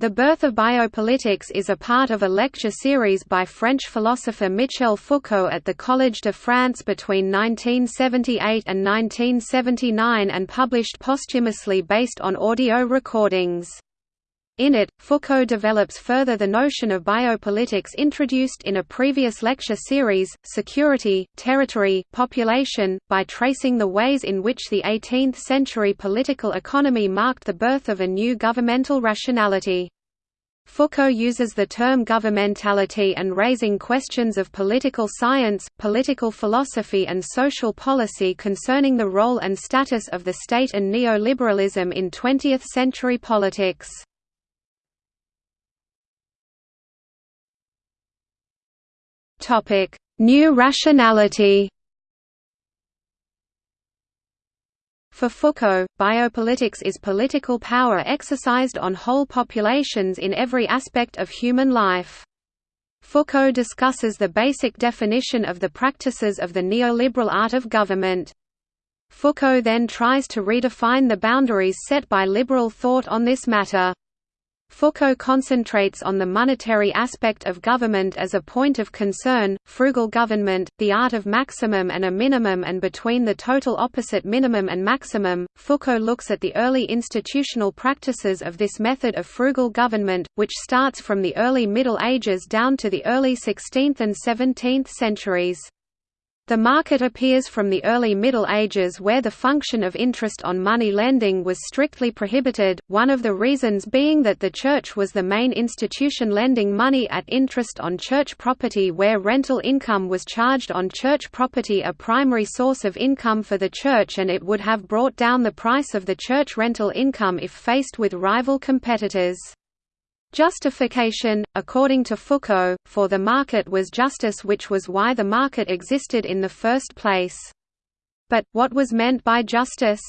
The Birth of Biopolitics is a part of a lecture series by French philosopher Michel Foucault at the Collège de France between 1978 and 1979 and published posthumously based on audio recordings. In it, Foucault develops further the notion of biopolitics introduced in a previous lecture series, security, territory, population, by tracing the ways in which the 18th-century political economy marked the birth of a new governmental rationality. Foucault uses the term governmentality and raising questions of political science, political philosophy and social policy concerning the role and status of the state and neoliberalism in 20th-century politics. New rationality For Foucault, biopolitics is political power exercised on whole populations in every aspect of human life. Foucault discusses the basic definition of the practices of the neoliberal art of government. Foucault then tries to redefine the boundaries set by liberal thought on this matter. Foucault concentrates on the monetary aspect of government as a point of concern, frugal government, the art of maximum and a minimum and between the total opposite minimum and maximum. Foucault looks at the early institutional practices of this method of frugal government, which starts from the early Middle Ages down to the early 16th and 17th centuries. The market appears from the early Middle Ages where the function of interest on money lending was strictly prohibited, one of the reasons being that the Church was the main institution lending money at interest on church property where rental income was charged on church property a primary source of income for the Church and it would have brought down the price of the church rental income if faced with rival competitors. Justification, according to Foucault, for the market was justice which was why the market existed in the first place. But, what was meant by justice?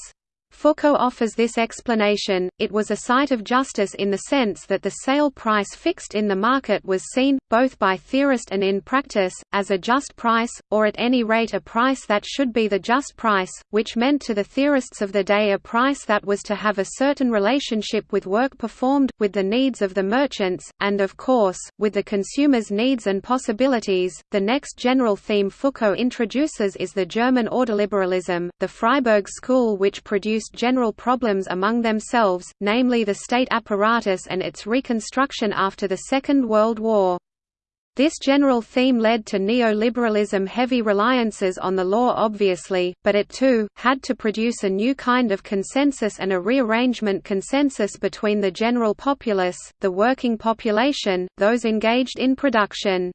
Foucault offers this explanation, it was a site of justice in the sense that the sale price fixed in the market was seen, both by theorist and in practice, as a just price, or at any rate a price that should be the just price, which meant to the theorists of the day a price that was to have a certain relationship with work performed, with the needs of the merchants, and of course, with the consumer's needs and possibilities. The next general theme Foucault introduces is the German ordoliberalism, the Freiburg school which produced introduced general problems among themselves, namely the state apparatus and its reconstruction after the Second World War. This general theme led to neoliberalism heavy reliances on the law obviously, but it too, had to produce a new kind of consensus and a rearrangement consensus between the general populace, the working population, those engaged in production.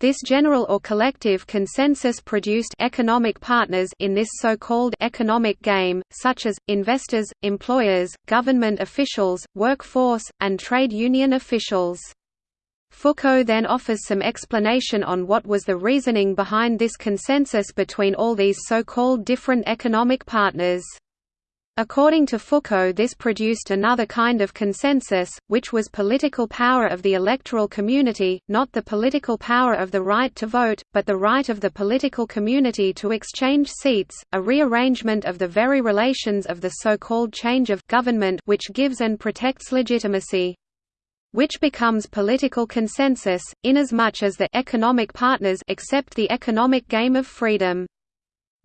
This general or collective consensus produced economic partners in this so-called economic game, such as, investors, employers, government officials, workforce, and trade union officials. Foucault then offers some explanation on what was the reasoning behind this consensus between all these so-called different economic partners. According to Foucault this produced another kind of consensus, which was political power of the electoral community, not the political power of the right to vote, but the right of the political community to exchange seats, a rearrangement of the very relations of the so-called change of government which gives and protects legitimacy which becomes political consensus, inasmuch as the economic partners accept the economic game of freedom.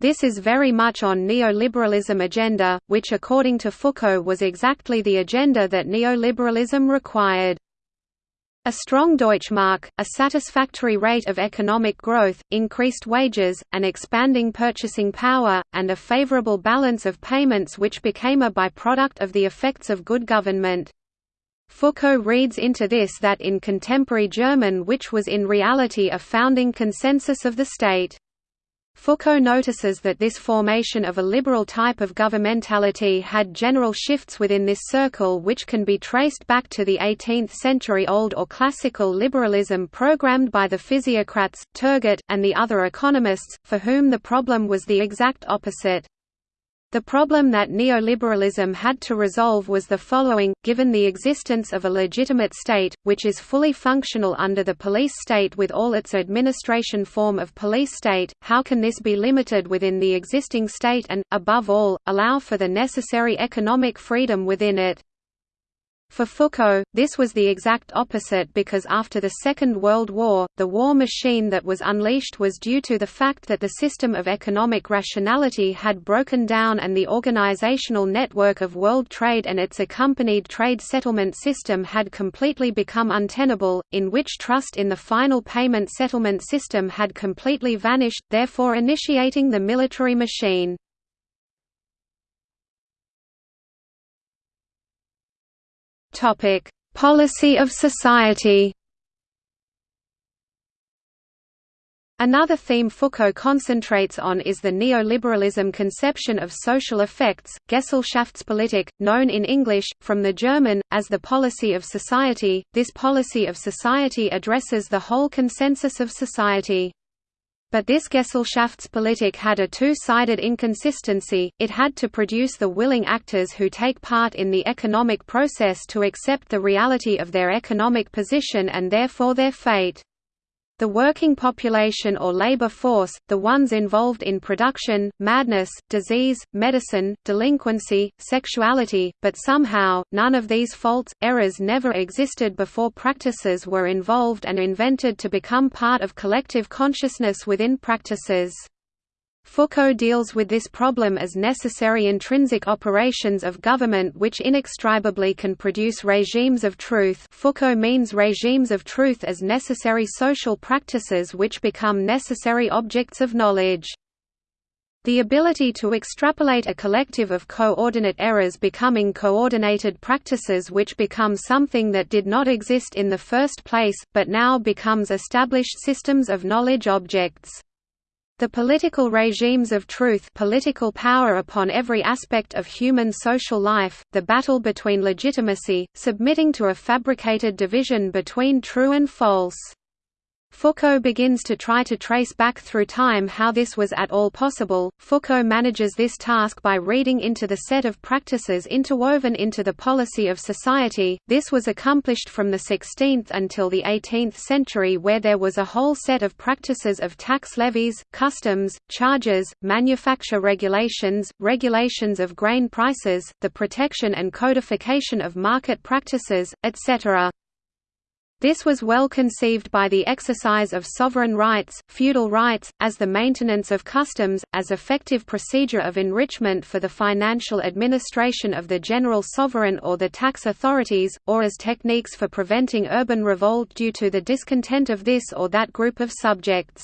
This is very much on neoliberalism agenda, which according to Foucault was exactly the agenda that neoliberalism required. A strong Deutschmark, a satisfactory rate of economic growth, increased wages, an expanding purchasing power, and a favorable balance of payments which became a byproduct of the effects of good government. Foucault reads into this that in contemporary German which was in reality a founding consensus of the state. Foucault notices that this formation of a liberal type of governmentality had general shifts within this circle which can be traced back to the 18th-century Old or Classical liberalism programmed by the physiocrats, Turgot, and the other economists, for whom the problem was the exact opposite. The problem that neoliberalism had to resolve was the following, given the existence of a legitimate state, which is fully functional under the police state with all its administration form of police state, how can this be limited within the existing state and, above all, allow for the necessary economic freedom within it? For Foucault, this was the exact opposite because after the Second World War, the war machine that was unleashed was due to the fact that the system of economic rationality had broken down and the organizational network of world trade and its accompanied trade settlement system had completely become untenable, in which trust in the final payment settlement system had completely vanished, therefore initiating the military machine. Topic: Policy of society. Another theme Foucault concentrates on is the neoliberalism conception of social effects, Gesellschaftspolitik, known in English, from the German, as the policy of society. This policy of society addresses the whole consensus of society. But this Gesellschaftspolitik had a two-sided inconsistency, it had to produce the willing actors who take part in the economic process to accept the reality of their economic position and therefore their fate. The working population or labor force, the ones involved in production, madness, disease, medicine, delinquency, sexuality, but somehow, none of these faults, errors never existed before practices were involved and invented to become part of collective consciousness within practices. Foucault deals with this problem as necessary intrinsic operations of government which inextricably can produce regimes of truth Foucault means regimes of truth as necessary social practices which become necessary objects of knowledge. The ability to extrapolate a collective of coordinate errors becoming coordinated practices which become something that did not exist in the first place, but now becomes established systems of knowledge objects. The political regimes of truth political power upon every aspect of human social life, the battle between legitimacy, submitting to a fabricated division between true and false. Foucault begins to try to trace back through time how this was at all possible. Foucault manages this task by reading into the set of practices interwoven into the policy of society. This was accomplished from the 16th until the 18th century, where there was a whole set of practices of tax levies, customs, charges, manufacture regulations, regulations of grain prices, the protection and codification of market practices, etc. This was well conceived by the exercise of sovereign rights, feudal rights, as the maintenance of customs, as effective procedure of enrichment for the financial administration of the general sovereign or the tax authorities, or as techniques for preventing urban revolt due to the discontent of this or that group of subjects.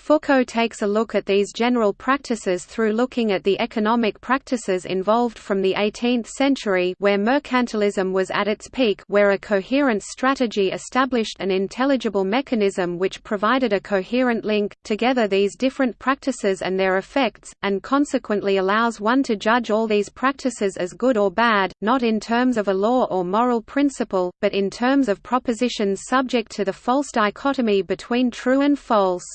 Foucault takes a look at these general practices through looking at the economic practices involved from the 18th century where mercantilism was at its peak where a coherent strategy established an intelligible mechanism which provided a coherent link, together these different practices and their effects, and consequently allows one to judge all these practices as good or bad, not in terms of a law or moral principle, but in terms of propositions subject to the false dichotomy between true and false.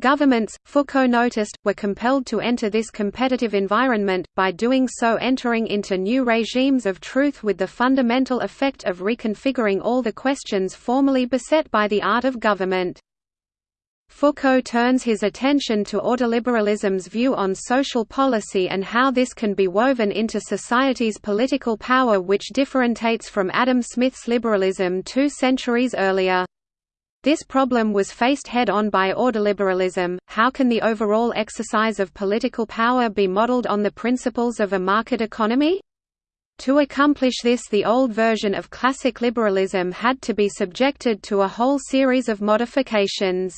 Governments, Foucault noticed, were compelled to enter this competitive environment, by doing so entering into new regimes of truth with the fundamental effect of reconfiguring all the questions formerly beset by the art of government. Foucault turns his attention to ordoliberalism's view on social policy and how this can be woven into society's political power which differentiates from Adam Smith's liberalism two centuries earlier. This problem was faced head-on by ordoliberalism, how can the overall exercise of political power be modeled on the principles of a market economy? To accomplish this the old version of classic liberalism had to be subjected to a whole series of modifications.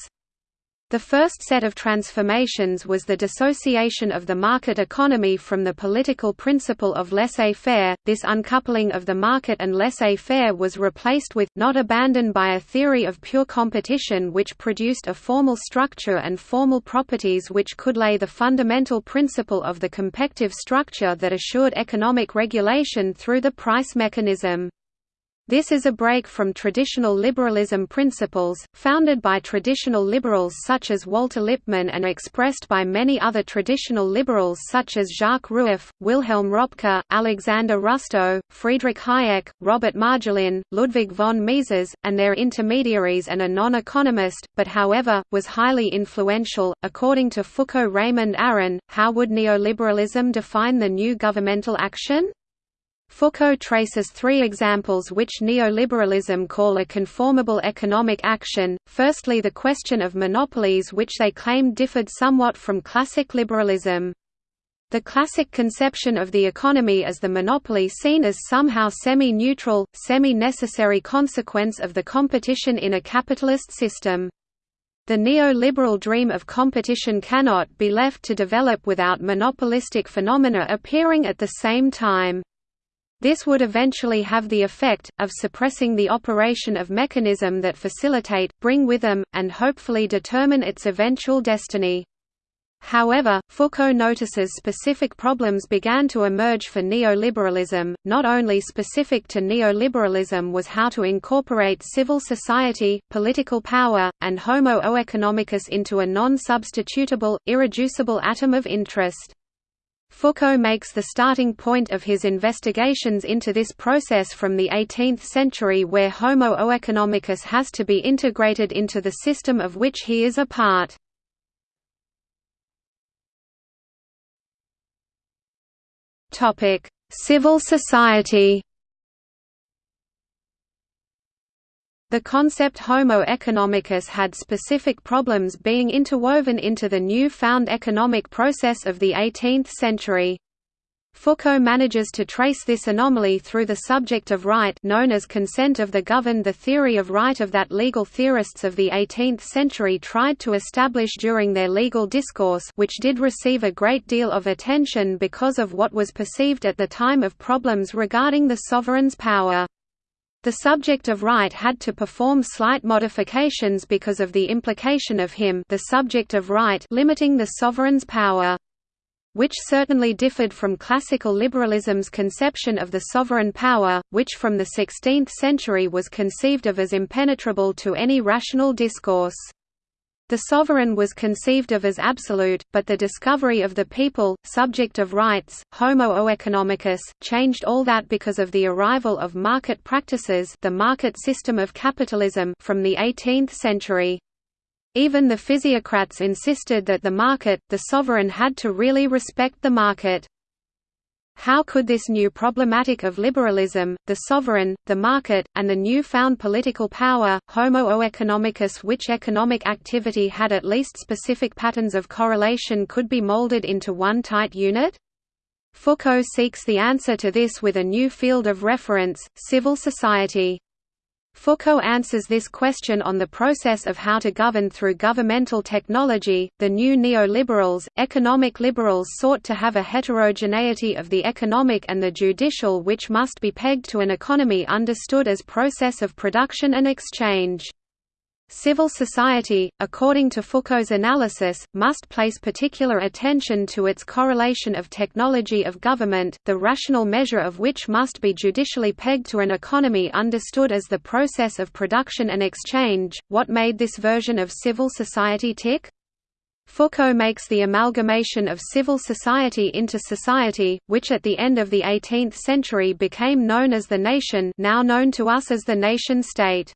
The first set of transformations was the dissociation of the market economy from the political principle of laissez-faire. This uncoupling of the market and laissez-faire was replaced with, not abandoned by a theory of pure competition which produced a formal structure and formal properties which could lay the fundamental principle of the competitive structure that assured economic regulation through the price mechanism. This is a break from traditional liberalism principles, founded by traditional liberals such as Walter Lippmann and expressed by many other traditional liberals such as Jacques Rueff, Wilhelm Röpke, Alexander Rustow, Friedrich Hayek, Robert Marjolin, Ludwig von Mises, and their intermediaries and a non-economist, but however, was highly influential. According to Foucault Raymond Aron, how would neoliberalism define the new governmental action? Foucault traces three examples which neoliberalism call a conformable economic action, firstly the question of monopolies which they claimed differed somewhat from classic liberalism. The classic conception of the economy as the monopoly seen as somehow semi-neutral, semi-necessary consequence of the competition in a capitalist system. The neoliberal dream of competition cannot be left to develop without monopolistic phenomena appearing at the same time. This would eventually have the effect, of suppressing the operation of mechanism that facilitate, bring with them, and hopefully determine its eventual destiny. However, Foucault notices specific problems began to emerge for neoliberalism. Not only specific to neoliberalism was how to incorporate civil society, political power, and homo economicus into a non substitutable, irreducible atom of interest. Foucault makes the starting point of his investigations into this process from the 18th century where Homo economicus has to be integrated into the system of which he is a part. Civil society. The concept Homo economicus had specific problems being interwoven into the new-found economic process of the 18th century. Foucault manages to trace this anomaly through the subject of right known as consent of the governed the theory of right of that legal theorists of the 18th century tried to establish during their legal discourse which did receive a great deal of attention because of what was perceived at the time of problems regarding the sovereign's power. The subject of right had to perform slight modifications because of the implication of him the subject of right limiting the sovereign's power which certainly differed from classical liberalism's conception of the sovereign power, which from the 16th century was conceived of as impenetrable to any rational discourse. The sovereign was conceived of as absolute, but the discovery of the people, subject of rights, homo economicus, changed all that because of the arrival of market practices the market system of capitalism from the 18th century. Even the physiocrats insisted that the market, the sovereign had to really respect the market. How could this new problematic of liberalism, the sovereign, the market, and the new-found political power, homo economicus which economic activity had at least specific patterns of correlation could be molded into one tight unit? Foucault seeks the answer to this with a new field of reference, civil society. Foucault answers this question on the process of how to govern through governmental technology. The new neoliberals, economic liberals sought to have a heterogeneity of the economic and the judicial which must be pegged to an economy understood as process of production and exchange. Civil society, according to Foucault's analysis, must place particular attention to its correlation of technology of government, the rational measure of which must be judicially pegged to an economy understood as the process of production and exchange. What made this version of civil society tick? Foucault makes the amalgamation of civil society into society, which at the end of the 18th century became known as the nation now known to us as the nation-state.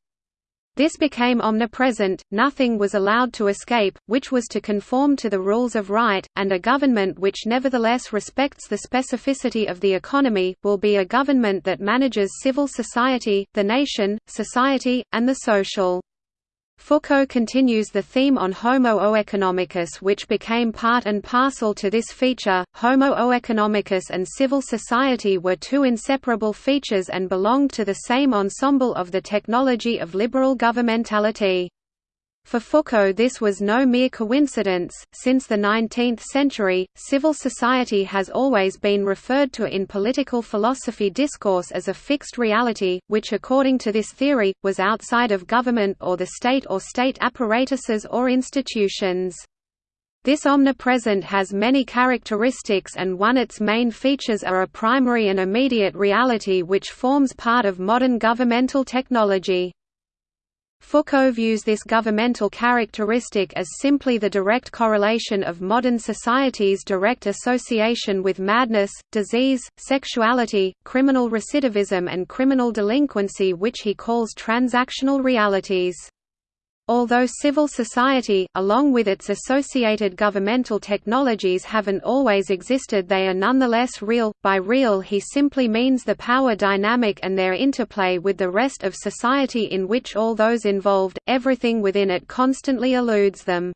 This became omnipresent, nothing was allowed to escape, which was to conform to the rules of right, and a government which nevertheless respects the specificity of the economy, will be a government that manages civil society, the nation, society, and the social. Foucault continues the theme on Homo economicus which became part and parcel to this feature. Homo economicus and civil society were two inseparable features and belonged to the same ensemble of the technology of liberal governmentality. For Foucault this was no mere coincidence, since the 19th century, civil society has always been referred to in political philosophy discourse as a fixed reality, which according to this theory, was outside of government or the state or state apparatuses or institutions. This omnipresent has many characteristics and one its main features are a primary and immediate reality which forms part of modern governmental technology. Foucault views this governmental characteristic as simply the direct correlation of modern society's direct association with madness, disease, sexuality, criminal recidivism and criminal delinquency which he calls transactional realities. Although civil society, along with its associated governmental technologies haven't always existed they are nonetheless real. By real he simply means the power dynamic and their interplay with the rest of society in which all those involved, everything within it constantly eludes them.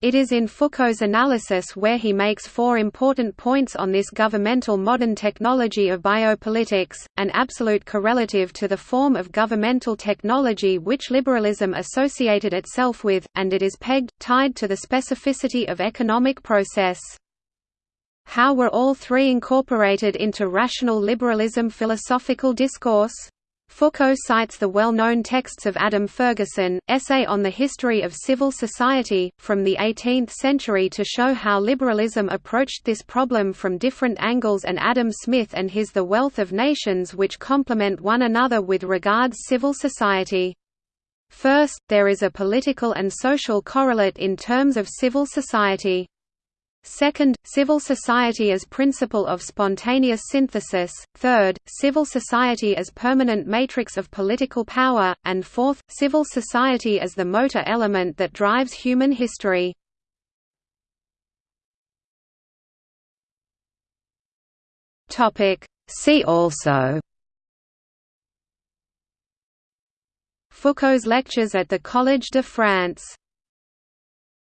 It is in Foucault's analysis where he makes four important points on this governmental modern technology of biopolitics, an absolute correlative to the form of governmental technology which liberalism associated itself with, and it is pegged, tied to the specificity of economic process. How were all three incorporated into rational liberalism philosophical discourse? Foucault cites the well-known texts of Adam Ferguson, Essay on the History of Civil Society, from the 18th century to show how liberalism approached this problem from different angles and Adam Smith and his The Wealth of Nations which complement one another with regards civil society. First, there is a political and social correlate in terms of civil society. Second, civil society as principle of spontaneous synthesis, third, civil society as permanent matrix of political power, and fourth, civil society as the motor element that drives human history. See also. Foucault's lectures at the Collège de France